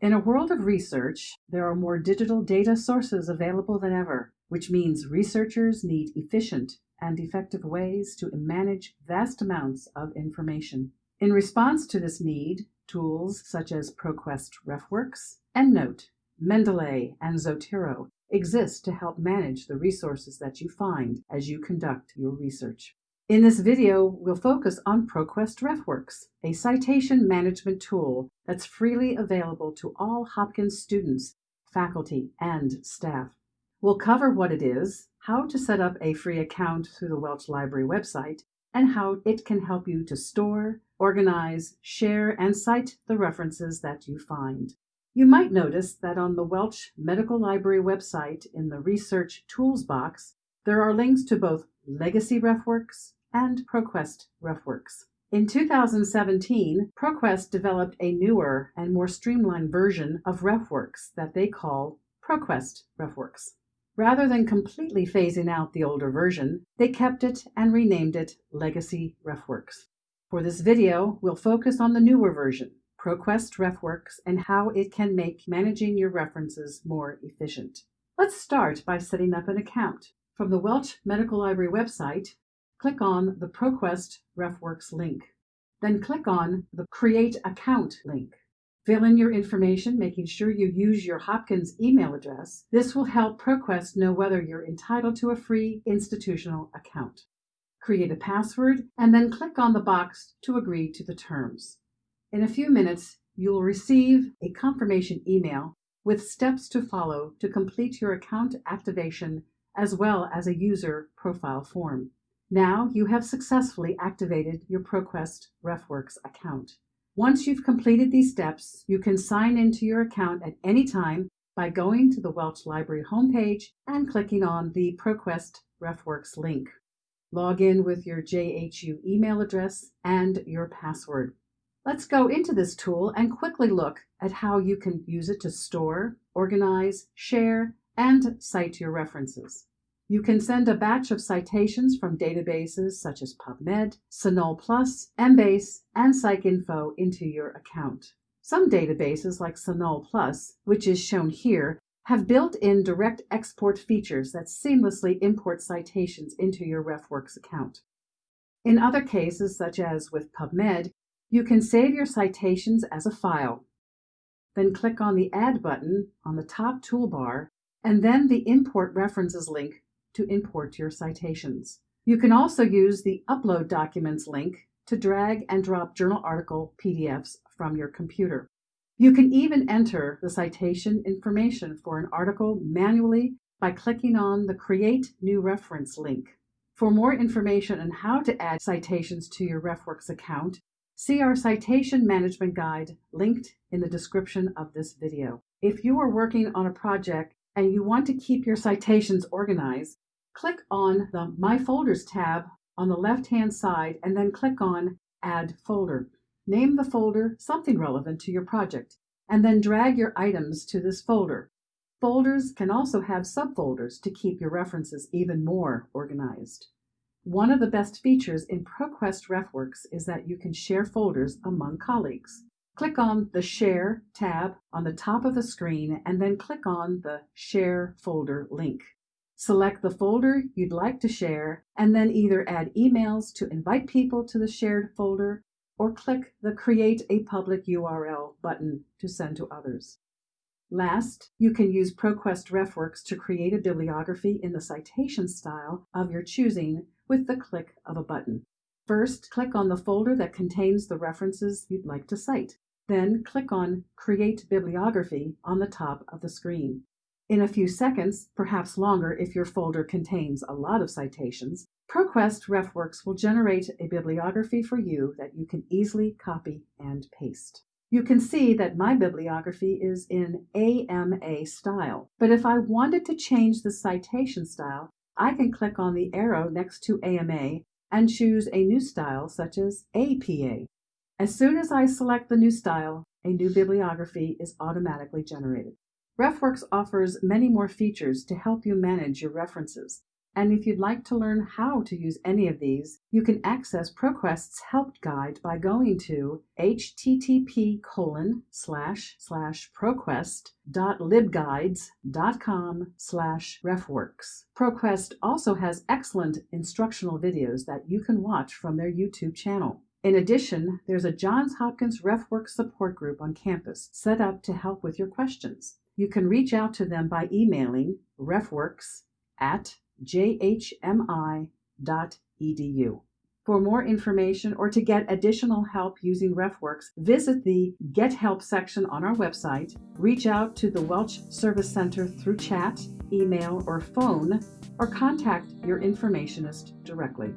In a world of research, there are more digital data sources available than ever, which means researchers need efficient and effective ways to manage vast amounts of information. In response to this need, tools such as ProQuest RefWorks, EndNote, Mendeley, and Zotero exist to help manage the resources that you find as you conduct your research. In this video, we'll focus on ProQuest RefWorks, a citation management tool that's freely available to all Hopkins students, faculty, and staff. We'll cover what it is, how to set up a free account through the Welch Library website, and how it can help you to store, organize, share, and cite the references that you find. You might notice that on the Welch Medical Library website in the Research Tools box, there are links to both Legacy RefWorks and ProQuest RefWorks. In 2017, ProQuest developed a newer and more streamlined version of RefWorks that they call ProQuest RefWorks. Rather than completely phasing out the older version, they kept it and renamed it Legacy RefWorks. For this video, we'll focus on the newer version, ProQuest RefWorks, and how it can make managing your references more efficient. Let's start by setting up an account. From the Welch Medical Library website, click on the ProQuest RefWorks link. Then click on the Create Account link. Fill in your information, making sure you use your Hopkins email address. This will help ProQuest know whether you're entitled to a free institutional account. Create a password and then click on the box to agree to the terms. In a few minutes, you will receive a confirmation email with steps to follow to complete your account activation as well as a user profile form. Now you have successfully activated your ProQuest RefWorks account. Once you've completed these steps, you can sign into your account at any time by going to the Welch Library homepage and clicking on the ProQuest RefWorks link. Log in with your JHU email address and your password. Let's go into this tool and quickly look at how you can use it to store, organize, share, and cite your references. You can send a batch of citations from databases such as PubMed, CINAHL Plus, Embase, and PsycInfo into your account. Some databases like CINAHL Plus, which is shown here, have built-in direct export features that seamlessly import citations into your RefWorks account. In other cases, such as with PubMed, you can save your citations as a file. Then click on the Add button on the top toolbar, and then the Import References link to import your citations. You can also use the Upload Documents link to drag and drop journal article PDFs from your computer. You can even enter the citation information for an article manually by clicking on the Create New Reference link. For more information on how to add citations to your RefWorks account, see our Citation Management Guide linked in the description of this video. If you are working on a project and you want to keep your citations organized, click on the My Folders tab on the left-hand side and then click on Add Folder. Name the folder something relevant to your project, and then drag your items to this folder. Folders can also have subfolders to keep your references even more organized. One of the best features in ProQuest RefWorks is that you can share folders among colleagues. Click on the Share tab on the top of the screen and then click on the Share Folder link. Select the folder you'd like to share and then either add emails to invite people to the shared folder or click the Create a Public URL button to send to others. Last, you can use ProQuest RefWorks to create a bibliography in the citation style of your choosing with the click of a button. First, click on the folder that contains the references you'd like to cite. Then click on Create Bibliography on the top of the screen. In a few seconds, perhaps longer if your folder contains a lot of citations, ProQuest RefWorks will generate a bibliography for you that you can easily copy and paste. You can see that my bibliography is in AMA style, but if I wanted to change the citation style, I can click on the arrow next to AMA and choose a new style such as APA. As soon as I select the new style, a new bibliography is automatically generated. RefWorks offers many more features to help you manage your references. And if you'd like to learn how to use any of these, you can access ProQuest's help guide by going to http colon slash slash proquest.libguides.com slash refworks. ProQuest also has excellent instructional videos that you can watch from their YouTube channel. In addition, there's a Johns Hopkins RefWorks support group on campus set up to help with your questions. You can reach out to them by emailing refworks at jhmi.edu. For more information or to get additional help using RefWorks, visit the Get Help section on our website, reach out to the Welch Service Center through chat, email, or phone, or contact your informationist directly.